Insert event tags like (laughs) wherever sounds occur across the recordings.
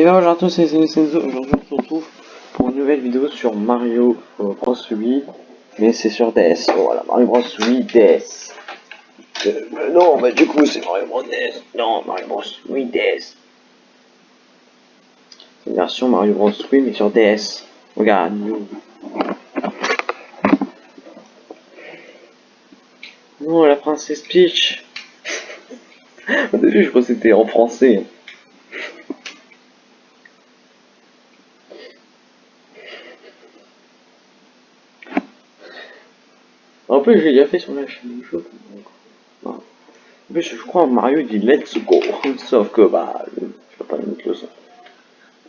Et bien bonjour à tous, c'est Senzo. Aujourd'hui on se retrouve pour une nouvelle vidéo sur Mario Bros Wii, mais c'est sur DS. Voilà, Mario Bros Wii DS. Euh, mais non, bah du coup c'est Mario Bros DS. Non, Mario Bros Wii DS. Une version Mario Bros Wii mais sur DS. Regarde. Non, la princesse Peach. (laughs) Au début je crois que c'était en français. Plus, j'ai déjà fait sur la chaîne du jeu. En je crois Mario dit let's go. (laughs) Sauf que, bah, je vais pas mettre le son.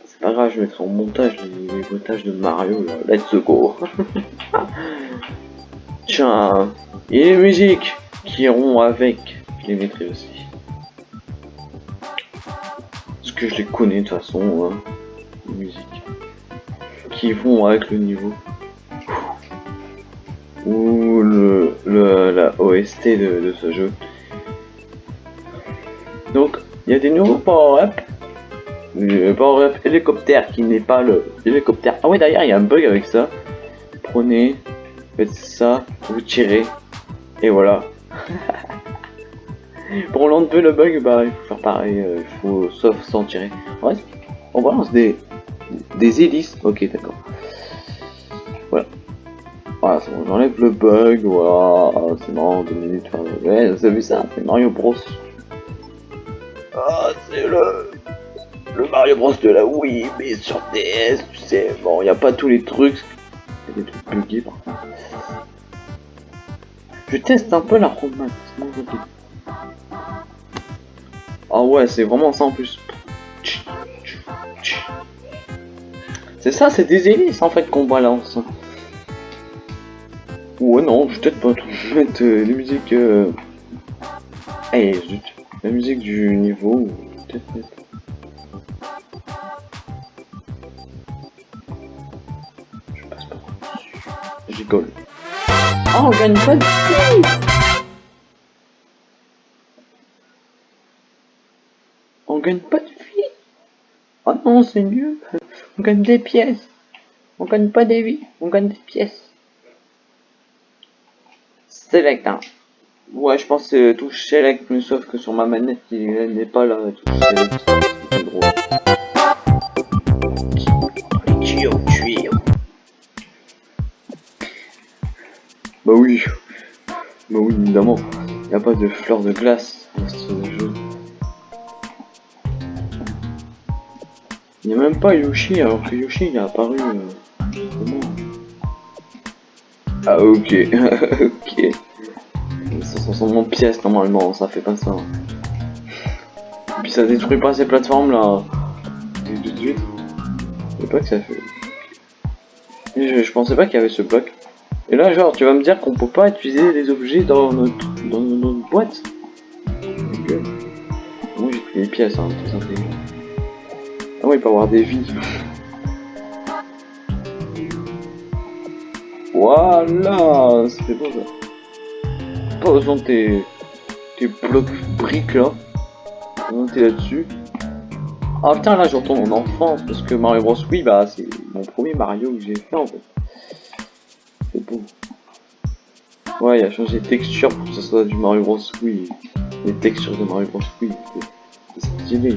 C'est pas grave, je mettrai en montage les, montages de Mario, là. let's go. (laughs) Tiens, et les musiques qui iront avec, je les mettrai aussi. Parce que je les connais de toute façon, hein, les musiques. Qui vont avec le niveau ou le, le, la OST de, de, ce jeu. Donc, il y a des nouveaux power-up. Le power-up hélicoptère qui n'est pas le hélicoptère. Ah ouais, d'ailleurs, il y a un bug avec ça. Prenez, faites ça, vous tirez, et voilà. (laughs) Pour l'enlever le bug, bah, il faut faire pareil, euh, il faut sauf sans tirer. Ouais, on balance des, des hélices. Ok, d'accord. J'enlève le bug, voilà, c'est marrant, deux minutes, ouais, vous avez vu ça, c'est Mario Bros. Ah, c'est le... Le Mario Bros de la Wii, mais sur DS, tu sais, bon, il a pas tous les trucs, des trucs buggés par contre. Je teste un peu la roadmap, Ah ouais, c'est vraiment ça en plus. C'est ça, c'est des hélices en fait qu'on balance. Ouais, non, je vais peut-être pas tout mettre euh, les musiques. Euh... Zut. La musique du niveau, peut-être mettre. Je passe pas dessus. J'école. Oh, on gagne pas de vie On gagne pas de vie Oh non, c'est nul On gagne des pièces On gagne pas des vies, on gagne des pièces Select. Hein. Ouais, je pense que touche Select, mais sauf que sur ma manette, il n'est pas là, touche Select. C'est drôle. Bah oui. Bah oui, évidemment. Il n'y a pas de fleurs de glace dans ce jeu. Il n'y a même pas Yoshi, alors que Yoshi il est apparu... Euh, ah ok, (laughs) ok. 560 pièces normalement, ça fait pas ça. Et puis ça détruit pas ces plateformes là. Tout de suite. Je sais pas que ça fait. je, je pensais pas qu'il y avait ce bloc. Et là genre tu vas me dire qu'on peut pas utiliser les objets dans notre, dans notre boîte. Ok. Moi j'ai pris les pièces, hein, tout simplement. Ah ouais il peut avoir des vies. Voilà, c'est beau ça. Pas besoin de tes, tes blocs briques là. Monter là-dessus. Ah putain là je retourne en enfance parce que Mario Bros oui bah c'est mon premier Mario que j'ai fait en fait. C'est beau. Ouais il a changé de texture pour que ça soit du Mario Bros oui. Les textures de Mario Bros oui. C'est stylé.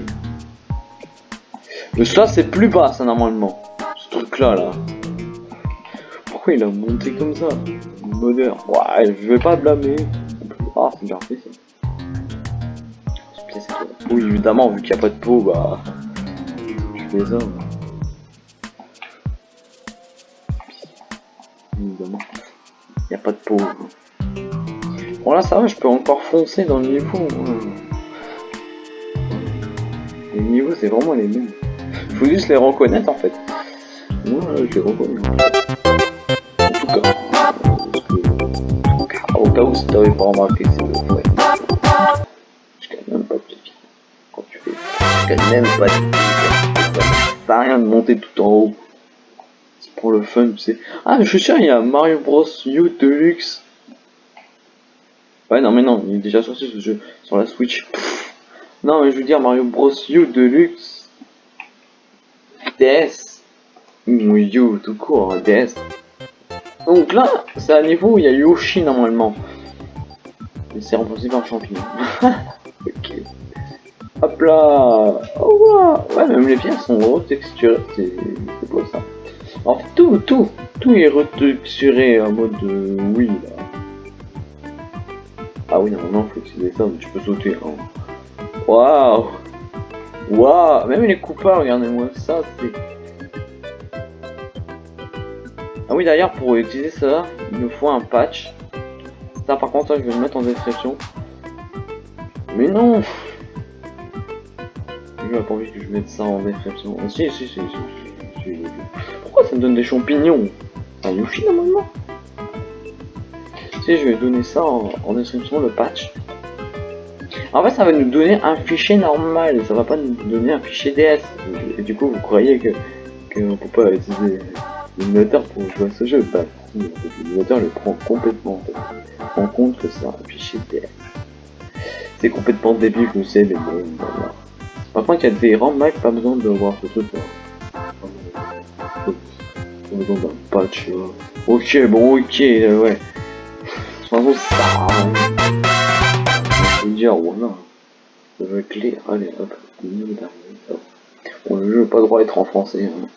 Mais ça c'est plus bas ça normalement. Ce truc là là il a monté comme ça Bonheur. Ouais, je vais pas blâmer. Ah, c'est bien fait ça. Oui, évidemment, vu qu'il n'y a pas de peau, bah. Je fais ça. Évidemment. Il n'y a pas de peau. Bon, là, ça va, je peux encore foncer dans le niveau. Les niveaux, c'est vraiment les mêmes. Faut juste les reconnaître en fait. Moi, je les reconnais au cas où si t'avais pas remarqué, c'est le ouais. Je gagne même pas de vie. Quand tu fais, je gagne même pas de vie. Ça rien de monter tout en haut. C'est pour le fun, tu sais. Ah, je suis sûr, il y a Mario Bros U Deluxe. Ouais, non, mais non, il est déjà sorti ce jeu sur la Switch. Non, mais je veux dire Mario Bros U Deluxe. DS. Ou You, tout court, hein, DS. Donc là, c'est un niveau où il y a Yoshi normalement. Et c'est remplacé par champignon. (laughs) ok. Hop là Oh ouais, même les pièces sont retexturées, c'est beau ça. Fait, tout, tout, tout est retexturé en mode euh, oui là. Ah oui, normalement, faut utiliser ça, mais tu peux sauter. Hein. Waouh Waouh Même les coupeurs, regardez-moi ça, c'est... Ah oui, d'ailleurs, pour utiliser ça, il nous faut un patch. Ça, par contre, ça, je vais le mettre en description. Mais non Je pas envie que je mette ça en description. Ah, si, si, si, si, Pourquoi ça me donne des champignons? Un Yoshi, normalement Si, je vais donner ça en, description, le patch. En fait, ça va nous donner un fichier normal, ça va pas nous donner un fichier DS. Et du coup, vous croyez que qu'on peut pas utiliser l'émulateur pour jouer à ce jeu Bah, l'émulateur le prend complètement en, compte que c'est un fichier DS. C'est complètement débile, je sais, mais bon, voilà. Par contre, il y a des RAM Mac, pas besoin de voir ce truc là. Pas besoin d'un patch là. Ok, bon, ok, euh, ouais. Toute façon, ça dire, voilà, je veux clé, allez hop, Bon, le jeu pas le droit d'être en français. Hein.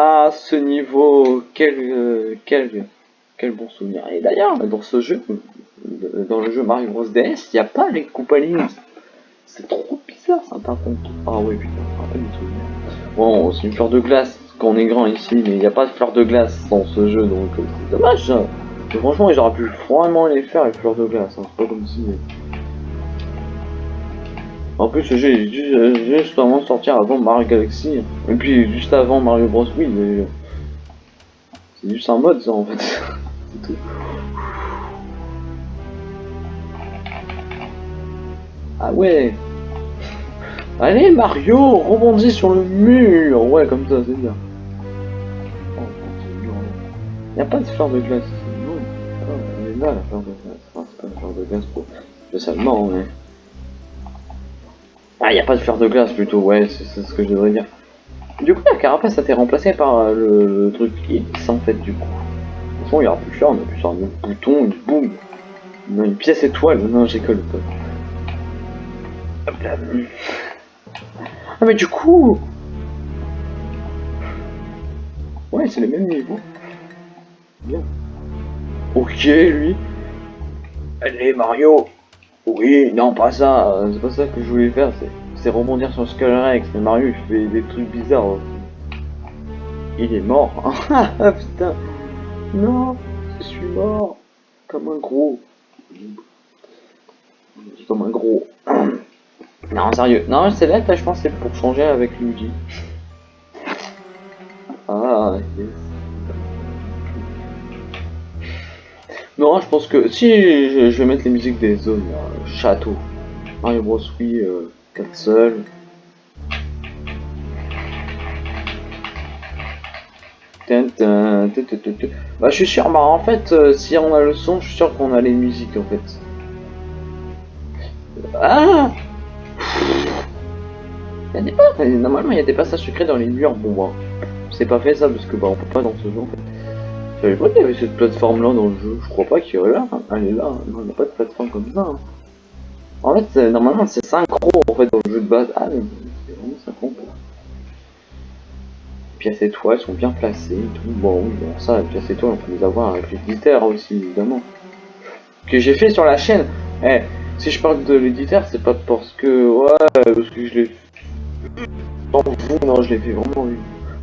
Ah, ce niveau, quel, quel, bon souvenir. Et d'ailleurs, dans ce jeu, dans le jeu Mario Bros DS, il n'y a pas les Koopalings. C'est trop bizarre ça par contre. Ah oui putain, pas. Bon, c'est une fleur de glace quand on est grand ici, mais il n'y a pas de fleur de glace dans ce jeu, donc euh, c'est dommage. franchement, j'aurais pu vraiment les faire les fleurs de glace. Hein. C'est pas comme si. En plus, ce jeu est juste, avant de sortir avant Mario Galaxy. Et puis juste avant Mario Bros. Wii. C'est juste un mode ça en fait. (laughs) C'est tout. Ah ouais Allez Mario, rebondis sur le mur Ouais, comme ça, c'est bien. Il n'y a pas de fleur de glace. Non, elle est là la fleur de glace. C'est pas une fleur de glace pour... spécialement, mais... Ah, il n'y a pas de fleur de glace plutôt, ouais, c'est ce que je devrais dire. Du coup, la carapace a été remplacée par euh, le, truc X en fait, du coup. De toute façon, il n'y aura plus de fleur, on a plus sur un bouton, une boum. Une pièce étoile, non, j'école pas. Ah mais du coup Ouais c'est les mêmes niveaux. Bien. Ok lui. Allez Mario Oui, non pas ça, c'est pas ça que je voulais faire, c'est rebondir sur Skull Rex, mais Mario il fait des trucs bizarres. Il est mort. (laughs) putain. Non, je suis mort. Comme un gros. Comme un gros. (clears throat) Non, sérieux. Non, c'est là, je pense c'est pour changer avec Luigi. (laughs) Ah, yes. Non, je pense que si je, vais mettre les musiques des zones, château, Mario Bros. Wii, euh, 4 seuls. Bah, je suis sûr, bah en fait, euh, si on a le son, je suis sûr qu'on a les musiques en fait. Ah y a des normalement il y a des passages secrets dans les murs, bon bah, c'est pas fait ça parce que bah on peut pas dans ce jeu en fait. J'avais pas qu'il y avait cette plateforme là dans le jeu, je crois pas qu'il y aurait là, hein. elle est là, non il n'y a pas de plateforme comme ça. Hein. En fait normalement c'est synchro en fait dans le jeu de base, ah mais c'est vraiment synchro. Pièces étoiles sont bien placées et tout, bon bon ça les pièces étoiles on peut les avoir avec l'éditeur aussi évidemment. Que j'ai fait sur la chaîne, eh, si je parle de l'éditeur c'est pas parce que, ouais, parce que je l'ai Sans vous, non, je l'ai fait vraiment.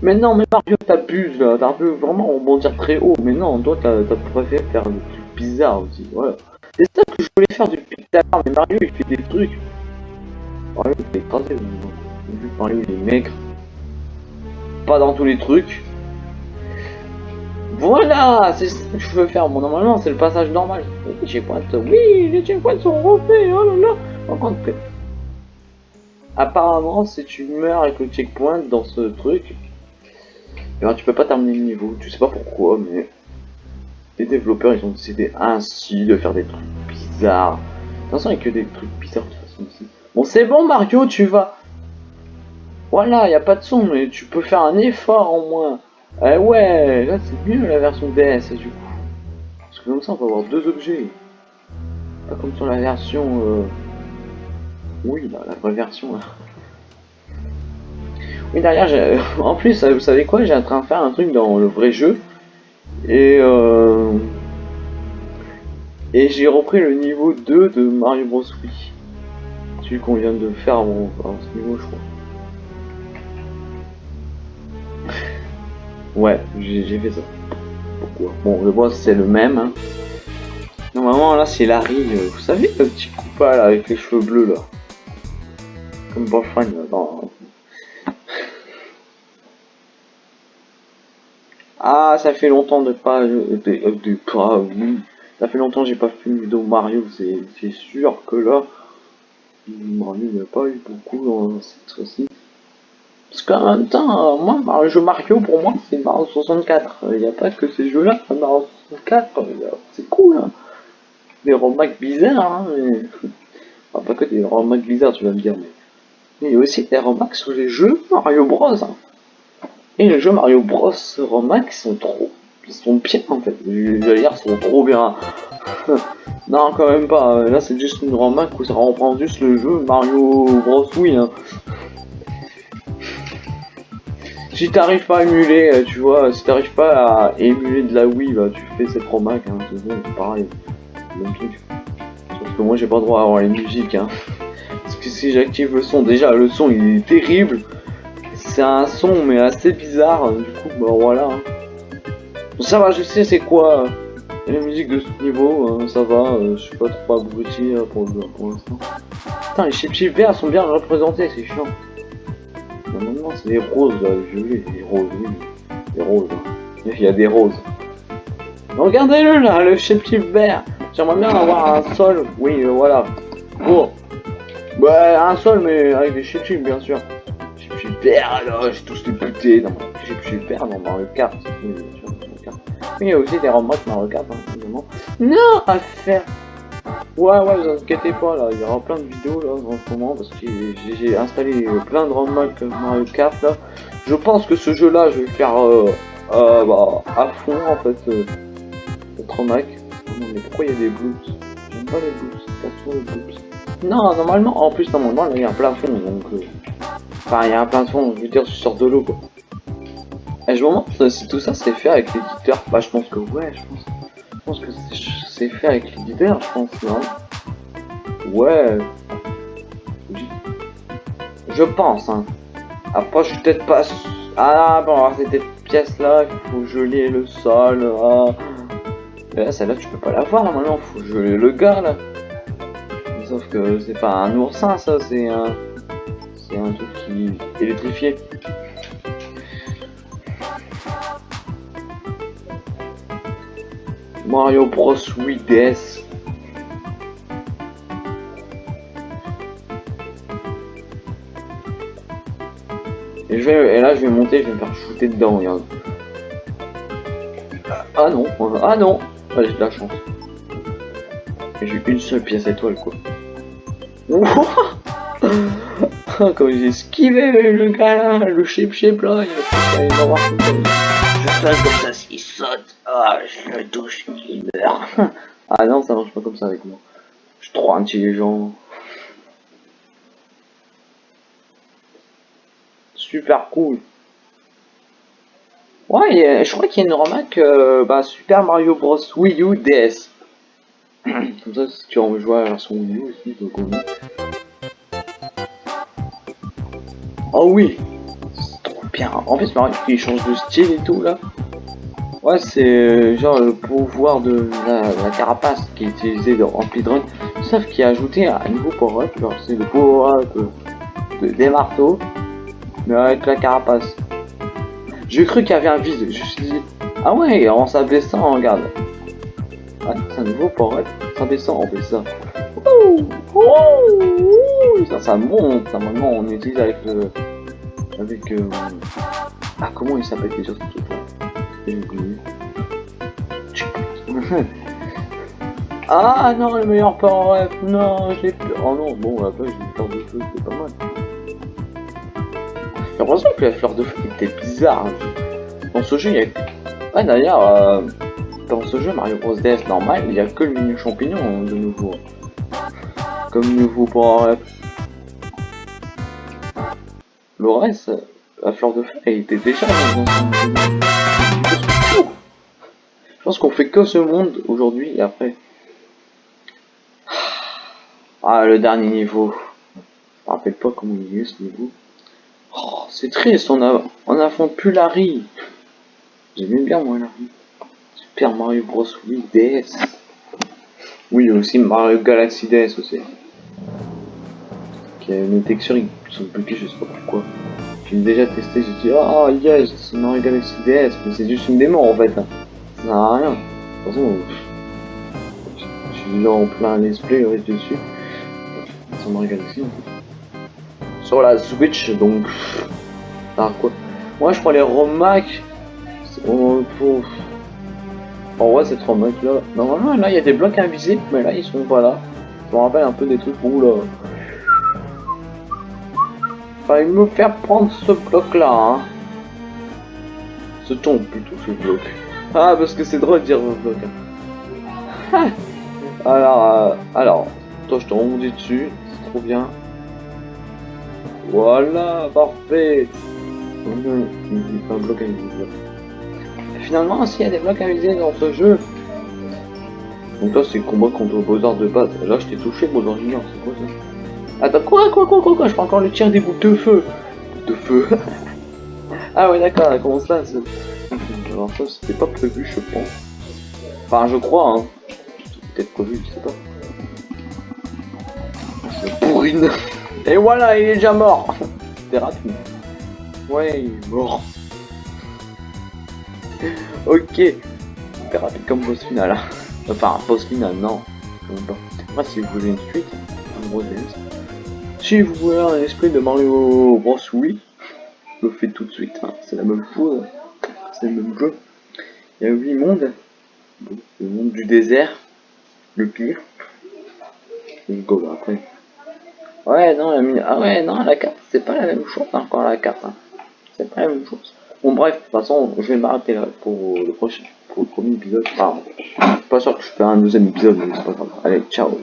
Mais non, mais Mario, t'abuses là, t'as peu vraiment rebondir très haut. Mais non, toi, t'as préféré faire des trucs bizarres aussi. Voilà. C'est ça que je voulais faire depuis tout à l'heure, mais Mario, il fait des trucs. Mario, il est écrasé. Vu Mario, il est maigre. Pas dans tous les trucs. Voilà, c'est ce que je veux faire. Bon, normalement, c'est le passage normal. Les checkpoints, oui, les checkpoints sont refaits. Oh là là. Par apparemment, si tu meurs avec le checkpoint dans ce truc, eh ben, tu peux pas terminer le niveau. Tu sais pas pourquoi, mais les développeurs ils ont décidé ainsi de faire des trucs bizarres. De toute façon, il n'y a que des trucs bizarres de toute façon ici. Bon, c'est bon, Mario, tu vas. Voilà, y a pas de son, mais tu peux faire un effort au moins. Eh ouais, là c'est mieux la version DS du coup. Parce que comme ça on peut avoir deux objets. Pas comme sur la version... Euh... Oui, la vraie version. Là. Oui, derrière, (laughs) en plus, vous savez quoi, j'ai en train de faire un truc dans le vrai jeu. Et... Euh... Et j'ai repris le niveau 2 de Mario Bros. Wii. Celui qu'on vient de faire bon, ce niveau, je crois. (laughs) Ouais, j'ai fait ça. Pourquoi? Bon, le boss c'est le même. Hein. Normalement là c'est Larry, vous savez le petit coupa là avec les cheveux bleus là. Comme Boyfriend. Ah ça fait longtemps de pas de, de, pas Ça fait longtemps que j'ai pas fait une vidéo Mario, c'est sûr que là Mario il n'y a pas eu beaucoup dans cette fois-ci. Parce qu'en même temps, moi, un jeu Mario, pour moi, c'est Mario 64. Il n'y a pas que ces jeux-là, Mario 64, c'est cool. Hein. Des remakes bizarres, hein, mais... (laughs) Enfin, pas que des remakes bizarres, tu vas me dire, mais... il y a aussi des remakes sur les jeux Mario Bros. Hein. Et les jeux Mario Bros. remakes sont trop... Ils sont bien, en fait. Dire, sont trop bien. (laughs) non, quand même pas. Là, c'est juste une remake où ça reprend juste le jeu Mario Bros. Oui, hein si t'arrives pas à émuler, euh, tu vois, si t'arrives pas à émuler de la Wii, bah tu fais cette romac, hein, c'est pareil, même. Sauf que moi j'ai pas le droit à avoir les musiques, hein. Parce que si j'active le son, déjà le son il est terrible. C'est un son mais assez bizarre, du coup bah voilà. Hein. ça va, je sais c'est quoi euh, les musiques de ce niveau, hein, ça va, euh, je suis pas trop abruti pour, pour l'instant. Putain, les chip verts sont bien représentés, c'est chiant. C'est des roses, là, les roses, oui. Des roses. Il y a des roses. Regardez-le là, le chétif vert. J'aimerais bien avoir un sol. Oui, euh, voilà. Bon. Ouais, un sol, mais avec des chétifs, bien sûr. Vert, là, j'ai tous les butés dans chétif vert dans Mario Kart. Oui, il y a aussi des remotes Mario Kart, hein. Non, à faire. Ouais, ouais, vous inquiétez pas, là, il y aura plein de vidéos là en ce moment parce que j'ai installé plein de ROM-Mac Mario Kart là. Je pense que ce jeu là, je vais faire euh, euh, bah, à fond en fait. Euh, Mac. Non, mais pourquoi il y a des bloops J'aime pas les. Non, normalement, en plus, normalement, là, il y a un plafond donc. Euh, enfin, il y a un plafond, je veux dire, je sors de l'eau quoi. Et je me demande si tout ça c'est fait avec l'éditeur. Bah, je pense que ouais, je pense. Je pense que c'est fait avec l'éditeur, je pense, non? Ouais. Je pense, hein. Après, je suis peut-être pas... Ah, bon, alors cette pièce-là, il faut geler le sol. Ah. là, celle-là, tu peux pas la voir, normalement. faut geler le gars, là. Sauf que c'est pas un oursin, ça, c'est un... C'est un truc qui est électrifié. Mario Bros 8DS. Et, je vais, et là je vais monter, je vais me faire shooter dedans, regarde. Ah non, ah non Allez, j'ai de la chance. J'ai une seule pièce étoile quoi. (laughs) (laughs) Comme j'ai esquivé le gars le chip chip là, il va Je fais comme ça s'il saute. Ah, je le touche, il meurt. (laughs) ah non, ça marche pas comme ça avec moi. Je suis trop intelligent. Super cool. Ouais, je crois qu'il y a une remarque euh, bah, Super Mario Bros Wii U DS. (clears throat) comme ça, si tu en jouer à la version Wii U aussi, donc on Oh oui trop bien. En fait, Mario il change de style et tout là. Ouais, c'est euh, genre le pouvoir de la, carapace qui est utilisé dans speedrun, sauf qu'il a ajouté un nouveau power-up, genre c'est le power-up de, des marteaux, mais avec la carapace. J'ai cru qu'il y avait un vide, je me suis dit, ah ouais, en s'abaissant, regarde. Ah, c'est un nouveau power-up, s'abaissant, on fait ça. ça, ça monte, normalement on utilise avec le... Avec... Euh... Ah, comment il s'appelle déjà ce truc-là (laughs) ah non, le meilleur power non, j'ai plus. Oh non, bon, après j'ai peur de feu, c'est pas mal. J'ai l'impression que la fleur de feu était bizarre. hein. Dans ce jeu, il y a... Ouais, d'ailleurs, euh, dans ce jeu Mario Bros DS normal, il y a que le champignon hein, de nouveau. Comme nouveau pour Le reste, la fleur de feu, elle était déjà dans. Je pense qu'on fait que ce monde aujourd'hui et après. Ah, le dernier niveau. Je me rappelle pas comment il est ce niveau. Oh, c'est triste, on a, on affronte plus Larry. J'aimais bien moi Larry. Super Mario Bros. Wii DS. Oui, aussi Mario Galaxy DS aussi. Qui a une texture, ils sont bloqués, je sais pas pourquoi. J'ai déjà testé, j'ai dit, ah yes, c'est Mario Galaxy DS, mais c'est juste une démo en fait. Ça sert à rien. De toute façon, je suis là en plein let's play, je reste dessus. Galaxy en fait. Sur la Switch, donc. Ah quoi? Moi je prends les ROM Mac. Pour... En vrai, cette ROM Mac là. Normalement, là il y a des blocs invisibles, mais là ils sont pas là. Je me rappelle un peu des trucs où là. Fallait me faire prendre ce bloc là, hein. Ce ton plutôt, ce bloc. Ah, parce que c'est drôle de dire bloc. Hein. (laughs) alors, euh, alors, toi je te rebondis dessus, c'est trop bien. Voilà, parfait. Il un bloc invisible. Finalement, s'il y a des blocs invisibles dans ce jeu. Donc là, c'est combat contre Bowser de base. Là, je t'ai touché, Junior, c'est quoi ça? Attends, quoi, quoi, quoi, quoi, quoi, je peux encore le tirer des bouts de feu. De feu. (laughs) ah ouais, d'accord, comment ça ça, c'était pas prévu, je pense. Enfin, je crois, hein. Peut-être prévu, je sais pas. C'est pourrine. (laughs) Et voilà, il est déjà mort. (laughs) C'était rapide. Ouais, il est mort. ok. C'était rapide comme boss final. hein. Enfin, boss final, non. Moi, si vous voulez une suite, un gros DS. Si vous voulez un esprit de Mario Bros. Wii, je le fais tout de suite. hein. C'est la même chose. C'est le même jeu. Il y a 8 mondes. Le monde du désert. Le pire. Et go après. Ouais, non, la Ah ouais, non, la carte, c'est pas la même chose encore la carte. hein. C'est pas la même chose. Bon, bref, de toute façon, je vais m'arrêter là pour le prochain, pour le premier épisode. Ah, suis pas sûr que je ferai un deuxième épisode, mais c'est pas grave. Allez, ciao.